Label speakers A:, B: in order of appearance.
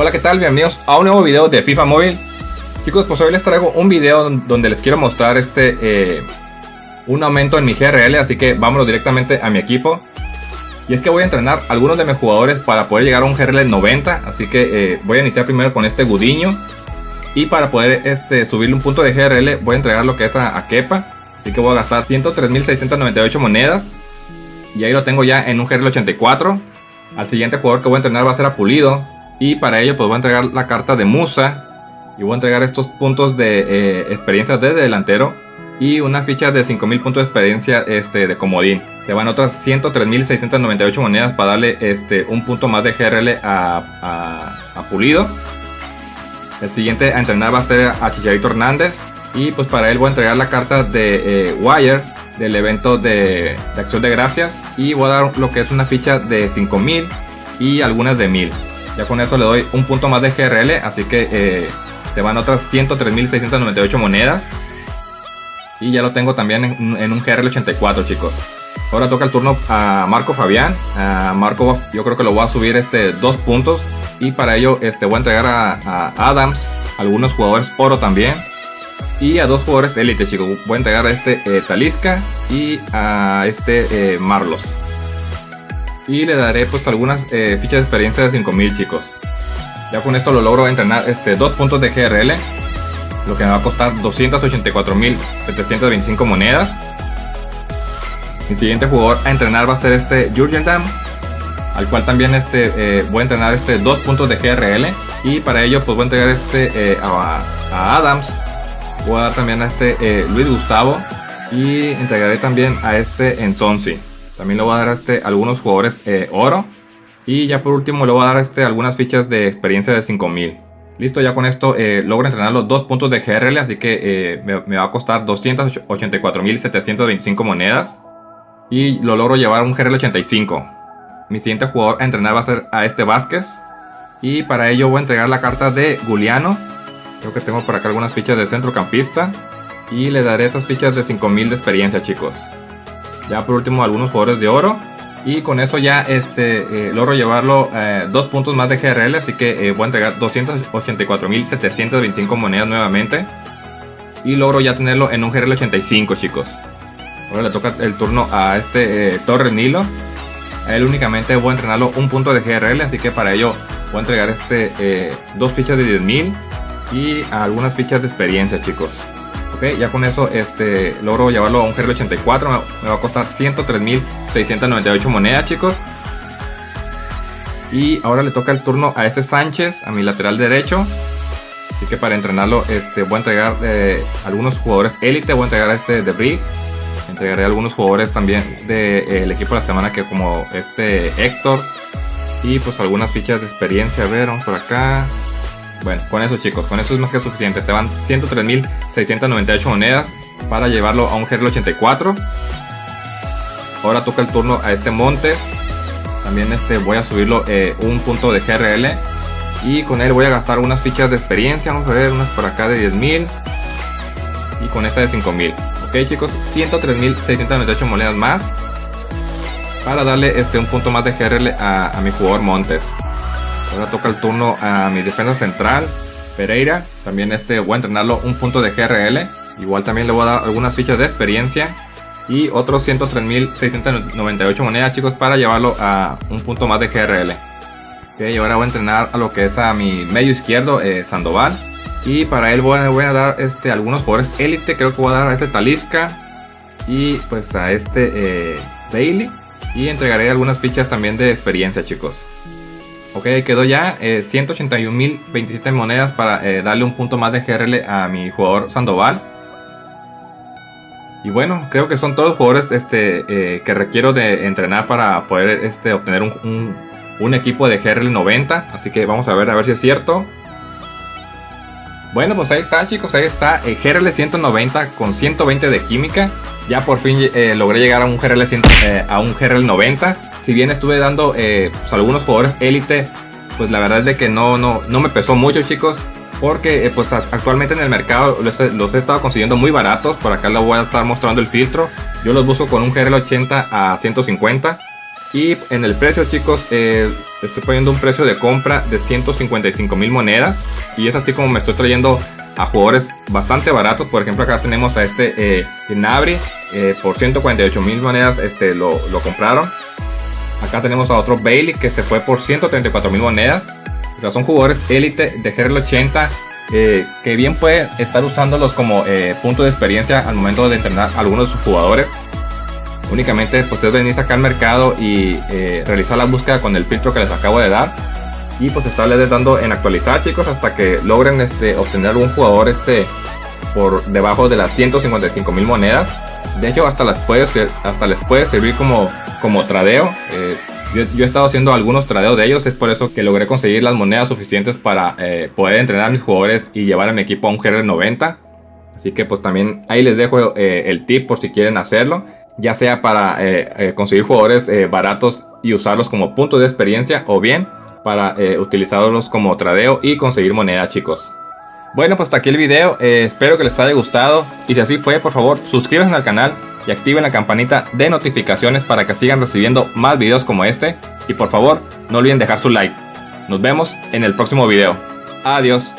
A: Hola, ¿qué tal? Bienvenidos a un nuevo video de FIFA Móvil. Chicos, pues hoy les traigo un video donde les quiero mostrar este eh, un aumento en mi GRL, así que vámonos directamente a mi equipo. Y es que voy a entrenar algunos de mis jugadores para poder llegar a un GRL 90, así que eh, voy a iniciar primero con este Gudiño. Y para poder este, subirle un punto de GRL voy a entregar lo que es a, a Kepa. Así que voy a gastar 103.698 monedas. Y ahí lo tengo ya en un GRL 84. Al siguiente jugador que voy a entrenar va a ser a Pulido. Y para ello pues voy a entregar la carta de Musa. Y voy a entregar estos puntos de eh, experiencia de delantero. Y una ficha de 5000 puntos de experiencia este, de comodín. Se van otras 103.698 monedas para darle este, un punto más de GRL a, a, Pulido. El siguiente a entrenar va a ser a Chicharito Hernández. Y pues para él voy a entregar la carta de eh, Wire del evento de, de, acción de gracias. Y voy a dar lo que es una ficha de 5000 y algunas de 1000. Ya con eso le doy un punto más de GRL, así que eh, se van otras 103.698 monedas. Y ya lo tengo también en, un GRL 84, chicos. Ahora toca el turno a Marco Fabián. A Marco yo creo que lo voy a subir este dos puntos. Y para ello este, voy a entregar a, Adams, algunos jugadores oro también. Y a dos jugadores élite, chicos. Voy a entregar a este eh, Talisca y a este eh, Marlos. Y le daré pues algunas eh, fichas de experiencia de 5000 chicos. Ya con esto lo logro entrenar este, dos puntos de GRL. Lo que me va a costar 284.725 monedas. Mi siguiente jugador a entrenar va a ser este Jurgen Dam. Al cual también este, eh, voy a entrenar este dos puntos de GRL. Y para ello pues voy a entregar este eh, a, Adams. Voy a dar también a este Luis Gustavo. Y entregaré también a este Enzonsi. También le voy a dar este algunos jugadores eh, oro. Y ya por último le voy a dar este algunas fichas de experiencia de 5000. Listo, ya con esto eh, logro entrenar los dos puntos de GRL, así que eh, me, va a costar 284.725 monedas. Y lo logro llevar un GRL 85. Mi siguiente jugador a entrenar va a ser a este Vázquez. Y para ello voy a entregar la carta de Guliano. Creo que tengo por acá algunas fichas de centrocampista. Y le daré estas fichas de 5000 de experiencia, chicos. Ya por último algunos jugadores de oro. Y con eso ya este, eh, logro llevarlo eh, dos puntos más de GRL. Así que eh, voy a entregar 284.725 monedas nuevamente. Y logro ya tenerlo en un GRL 85 chicos. Ahora le toca el turno a este Torres Nilo. Él únicamente voy a entrenarlo un punto de GRL. Así que para ello voy a entregar este dos fichas de 10.000 y algunas fichas de experiencia chicos ya con eso este, logro llevarlo a un GRL 84. Me, va a costar 103.698 monedas, chicos. Y ahora le toca el turno a este Sánchez, a mi lateral derecho. Así que para entrenarlo este, voy a entregar eh, algunos jugadores élite. Voy a entregar a este de Brig. Entregaré algunos jugadores también del equipo de la semana que como este Héctor. Y pues algunas fichas de experiencia. A ver, vamos por acá. Bueno, con eso chicos, con eso es más que suficiente. Se van 103.698 monedas para llevarlo a un GRL 84. Ahora toca el turno a este Montes. También este voy a subirlo eh, un punto de GRL. Y con él voy a gastar unas fichas de experiencia. Vamos a ver, unas por acá de 10.000. Y con esta de 5.000. Ok chicos, 103.698 monedas más. Para darle este, un punto más de GRL a mi jugador Montes. Ahora toca el turno a mi defensa central, Pereira. También este voy a entrenarlo un punto de GRL. Igual también le voy a dar algunas fichas de experiencia. Y otros 103.698 monedas chicos para llevarlo a un punto más de GRL. Ok, ahora voy a entrenar a lo que es a mi medio izquierdo, eh, Sandoval. Y para él voy a, dar este, algunos jugadores élite. Creo que voy a dar a este Talisca. Y pues a este eh, Bailey. Y entregaré algunas fichas también de experiencia chicos. Ok, quedó ya eh, 181.027 monedas para eh, darle un punto más de GRL a mi jugador Sandoval. Y bueno, creo que son todos jugadores este, eh, que requiero de entrenar para poder este, obtener un, un, equipo de GRL 90. Así que vamos a ver a ver si es cierto. Bueno, pues ahí está chicos, ahí está el GRL 190 con 120 de química. Ya por fin eh, logré llegar a un GRL, 100, a un GRL 90 si bien estuve dando eh, pues, algunos jugadores élite, pues la verdad es de que no, no, no me pesó mucho chicos. Porque eh, pues actualmente en el mercado los, he estado consiguiendo muy baratos. Por acá les voy a estar mostrando el filtro. Yo los busco con un GRL 80 a 150. Y en el precio chicos, eh, estoy poniendo un precio de compra de 155 mil monedas. Y es así como me estoy trayendo a jugadores bastante baratos. Por ejemplo acá tenemos a este eh, Nabri. Eh, por 148 mil monedas este, lo, lo, compraron. Acá tenemos a otro Bailey que se fue por 134 mil monedas. O sea, son jugadores élite de GRL 80 eh, que bien puede estar usándolos como eh, punto de experiencia al momento de entrenar a algunos de sus jugadores. Únicamente pues es venir acá al mercado y eh, realizar la búsqueda con el filtro que les acabo de dar. Y pues estarles dando en actualizar chicos hasta que logren este, obtener algún jugador este, por debajo de las 155 mil monedas. De hecho hasta, las puede hasta les puede servir como, como tradeo. Yo, he estado haciendo algunos tradeos de ellos, es por eso que logré conseguir las monedas suficientes para eh, poder entrenar a mis jugadores y llevar a mi equipo a un GR90. Así que pues también ahí les dejo eh, el tip por si quieren hacerlo. Ya sea para eh, conseguir jugadores baratos y usarlos como punto de experiencia o bien para utilizarlos como tradeo y conseguir moneda chicos. Bueno pues hasta aquí el video, espero que les haya gustado y si así fue por favor suscríbanse al canal y activen la campanita de notificaciones para que sigan recibiendo más videos como este. Y por favor, no olviden dejar su like. Nos vemos en el próximo video. Adiós.